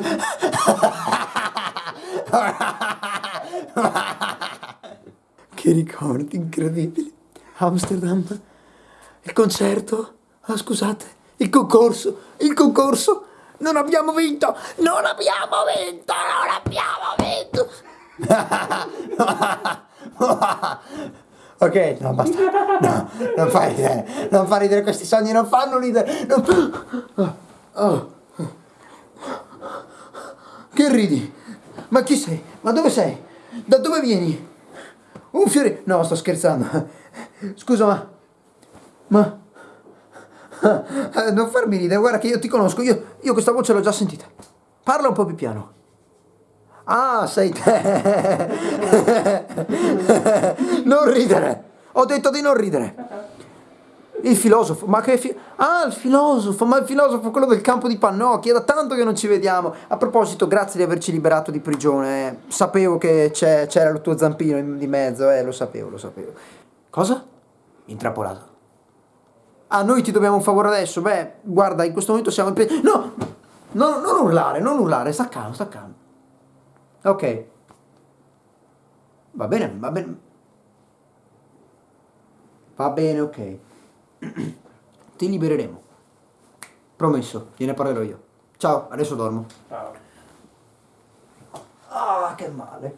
Che ricordi incredibili. Amsterdam, il concerto, ah, scusate, il concorso, il concorso. Non abbiamo vinto, non abbiamo vinto, non abbiamo vinto. ok, no, basta. No, non fa ridere, non fa ridere questi sogni, non fanno ridere. Non... Oh, oh. Che ridi? Ma chi sei? Ma dove sei? Da dove vieni? Un fiore... No, sto scherzando. Scusa, ma... Ma... Non farmi ridere, guarda che io ti conosco, io, io questa voce l'ho già sentita. Parla un po' più piano. Ah, sei te. Non ridere. Ho detto di non ridere. Il filosofo, ma che fi Ah, il filosofo, ma il filosofo, quello del campo di Pannocchi, è da tanto che non ci vediamo. A proposito, grazie di averci liberato di prigione. Eh. Sapevo che c'era il tuo zampino in, di mezzo, eh, lo sapevo, lo sapevo. Cosa? Intrappolato. Ah, noi ti dobbiamo un favore adesso? Beh, guarda, in questo momento siamo in... No! No, non urlare, non urlare, sta calmo, sta calmo. Ok. Va bene, va bene. Va bene, ok. Ti libereremo. Promesso, gliene parlerò io. Ciao, adesso dormo. Ciao. Ah, che male.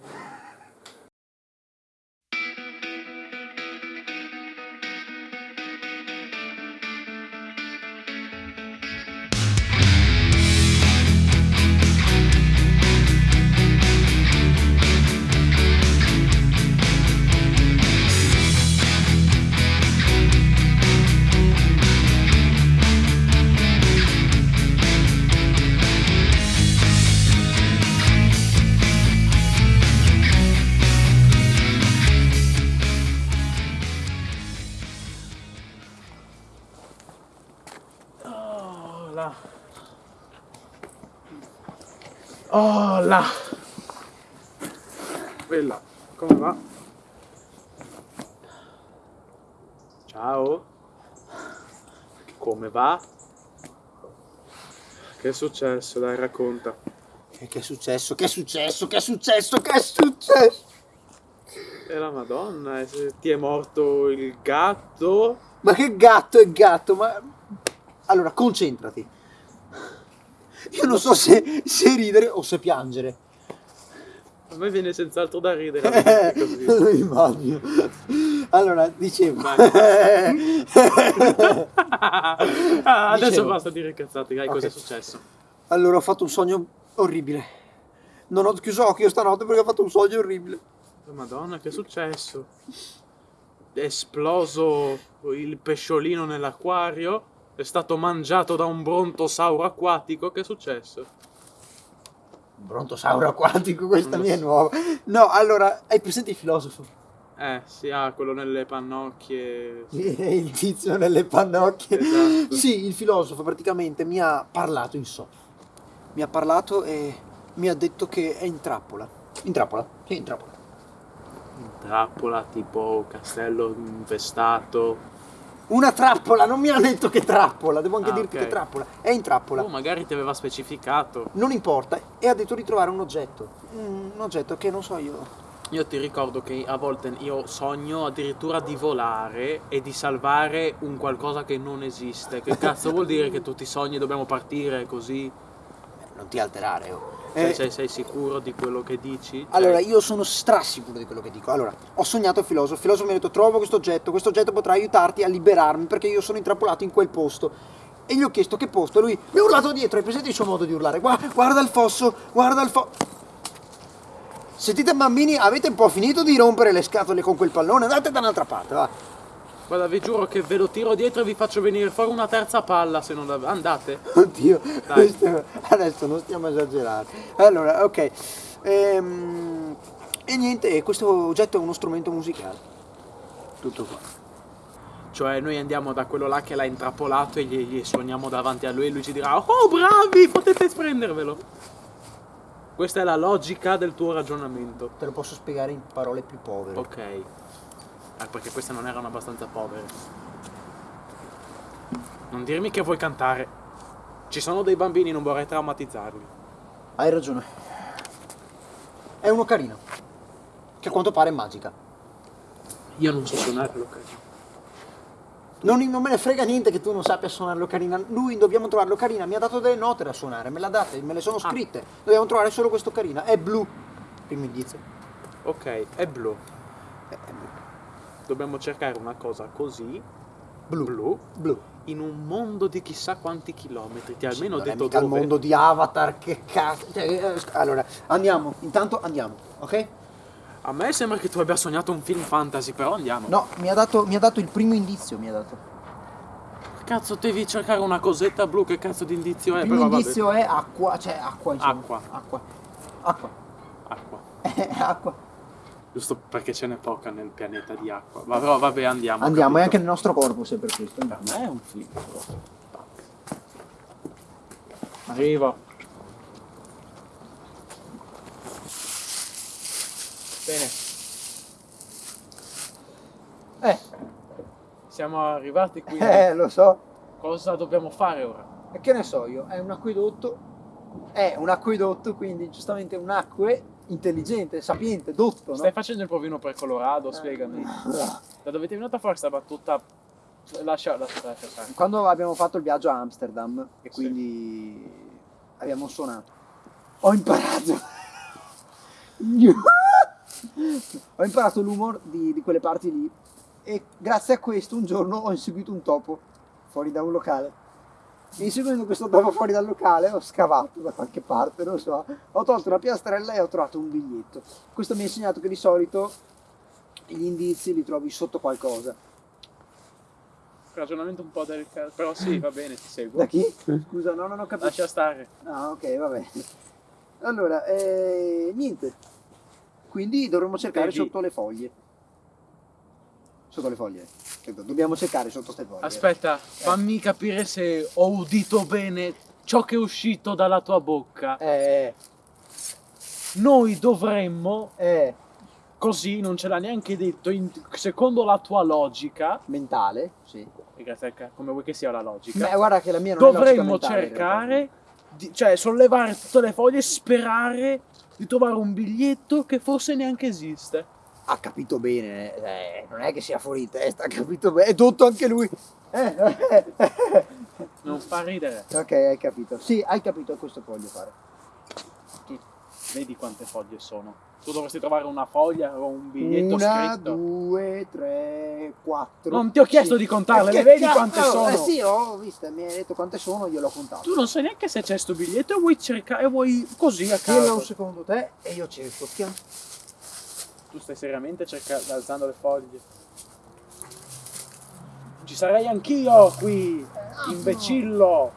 Oh là! Quella, come va? Ciao? Come va? Che è successo? Dai, racconta. Che, che è successo? Che è successo? Che è successo? Che è successo? E la madonna, ti è morto il gatto? Ma che gatto è gatto? Ma... Allora, concentrati. Io non so se, se ridere o se piangere. A me viene senz'altro da ridere. Così. Lo immagino. Allora, dicevo. ah, adesso dicevo. basta dire cazzate, dai, okay. cosa è successo? Allora, ho fatto un sogno orribile. Non ho chiuso occhio stanotte perché ho fatto un sogno orribile. Madonna, che è successo? È esploso il pesciolino nell'acquario? È stato mangiato da un brontosauro acquatico? Che è successo? Un brontosauro acquatico? Questa mia è nuova. No, allora, hai presente il filosofo? Eh, sì, ah, quello nelle pannocchie. il tizio nelle pannocchie. Esatto. Sì, il filosofo praticamente mi ha parlato in soffa. Mi ha parlato e mi ha detto che è in trappola. In trappola? Sì, in trappola. In trappola, tipo castello infestato. Una trappola, non mi ha detto che trappola, devo anche ah, dirti okay. che trappola. È in trappola. Oh, magari ti aveva specificato. Non importa, e ha detto di trovare un oggetto. Un oggetto che non so io. Io ti ricordo che a volte io sogno addirittura di volare e di salvare un qualcosa che non esiste. Che cazzo vuol dire che tutti i sogni dobbiamo partire così? Non ti alterare, oh. Cioè, eh, sei, sei, sicuro di quello che dici? Cioè... Allora, io sono strasicuro di quello che dico. Allora, ho sognato il filosofo. Il filosofo mi ha detto: Trovo questo oggetto, questo oggetto potrà aiutarti a liberarmi perché io sono intrappolato in quel posto. E gli ho chiesto che posto, e lui mi ha urlato dietro. Hai presente il suo modo di urlare? Guarda, guarda il fosso, guarda il fosso. Sentite bambini, avete un po' finito di rompere le scatole con quel pallone? Andate da un'altra parte, va. Guarda, vi giuro che ve lo tiro dietro e vi faccio venire fuori una terza palla se non la... Andate. Oddio, questo... adesso non stiamo esagerando. Allora, ok. Ehm... E niente, questo oggetto è uno strumento musicale. Tutto qua. Cioè noi andiamo da quello là che l'ha intrappolato e gli, gli suoniamo davanti a lui e lui ci dirà Oh bravi, potete prendervelo. Questa è la logica del tuo ragionamento. Te lo posso spiegare in parole più povere. Ok. Eh, perché queste non erano abbastanza povere. Non dirmi che vuoi cantare. Ci sono dei bambini, non vorrei traumatizzarli. Hai ragione. È un'ocarina. Che a quanto pare è magica. Io non so suonare l'ocarina. Non, non me ne frega niente che tu non sappia suonare l'ocarina. Lui dobbiamo trovare l'ocarina. Mi ha dato delle note da suonare, me l'ha date, me le sono scritte. Dobbiamo trovare solo questa ocarina. È blu. Primo indizio. Ok, è blu. È, è blu. Dobbiamo cercare una cosa così, Blu. blu, Blu. in un mondo di chissà quanti chilometri. Ti ha almeno è detto dove. il mondo di Avatar, che cazzo. Cioè, eh, sc- allora, andiamo. Intanto andiamo, ok? A me sembra che tu abbia sognato un film fantasy, però andiamo. No, mi ha dato, mi ha dato il primo indizio, mi ha dato. Cazzo, devi cercare una cosetta blu, che cazzo di indizio è? Il primo Però vabbè. indizio è acqua, cioè acqua, insomma. Acqua. Acqua. Acqua. Acqua. acqua. Giusto perché ce n'è poca nel pianeta di acqua. Ma però vabbè, andiamo. Andiamo, è anche nel nostro corpo, se per questo. Per me è un film. Arrivo. Bene, Eh, siamo arrivati qui. eh, lo so. Cosa dobbiamo fare ora? E che ne so io, è un acquedotto. È un acquedotto, quindi giustamente un acque intelligente, sapiente, dotto, no? Stai facendo il provino per Colorado? Spiegami. Da dove ti è venuta fuori questa battuta? Lascia, lascia, lascia. Quando abbiamo fatto il viaggio a Amsterdam e Sì. quindi abbiamo suonato, ho imparato. ho imparato l'humor di, di quelle parti lì e grazie a questo un giorno ho inseguito un topo fuori da un locale. E inseguendo questo topo fuori dal locale ho scavato da qualche parte, non so, ho tolto una piastrella e ho trovato un biglietto. Questo mi ha insegnato che di solito gli indizi li trovi sotto qualcosa. Ragionamento un po' delicato, però sì, va bene, ti seguo. Da chi? Scusa, no, non ho capito. Lascia stare. Ah, ok, va bene. Allora, eh, niente. Quindi dovremmo cercare Devi- sotto le foglie. Sotto le foglie. Dobbiamo cercare sotto queste foglie. Aspetta, fammi capire se ho udito bene ciò che è uscito dalla tua bocca. Eh, Noi dovremmo, eh, così non ce l'ha neanche detto, in- secondo la tua logica, mentale, sì. come vuoi che sia la logica, Beh, guarda che la mia non è logica dovremmo in realtà. cercare, di- cioè sollevare tutte le foglie e sperare di trovare un biglietto che forse neanche esiste. Ha capito bene, eh, non è che sia fuori di testa, ha capito bene. È tutto anche lui. Eh, eh, eh. Non fa ridere. ok, hai capito. Sì, hai capito, questo che voglio fare. Tu vedi quante foglie sono. Tu dovresti trovare una foglia o un biglietto Una, scritto. due, tre, quattro. Non ti ho chiesto di contarle, Eh, le vedi quante sono? Eh sì, ho visto, mi hai detto quante sono, io l'ho contato. Tu non sai neanche se c'è sto biglietto e vuoi cercare, e vuoi così a caso. un secondo te e io cerco. Tiam. Tu stai seriamente cercando, alzando le foglie. Ci sarei anch'io qui, imbecillo.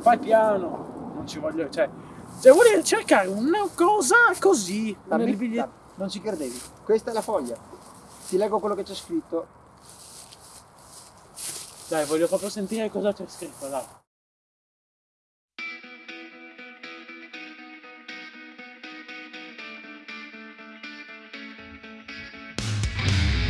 Fai piano. Non ci voglio, cioè, se vuoi cercare una cosa così Dammi- dammi. Non ci credevi. Questa è la foglia. Ti leggo quello che c'è scritto. Dai, voglio proprio sentire cosa c'è scritto, dai.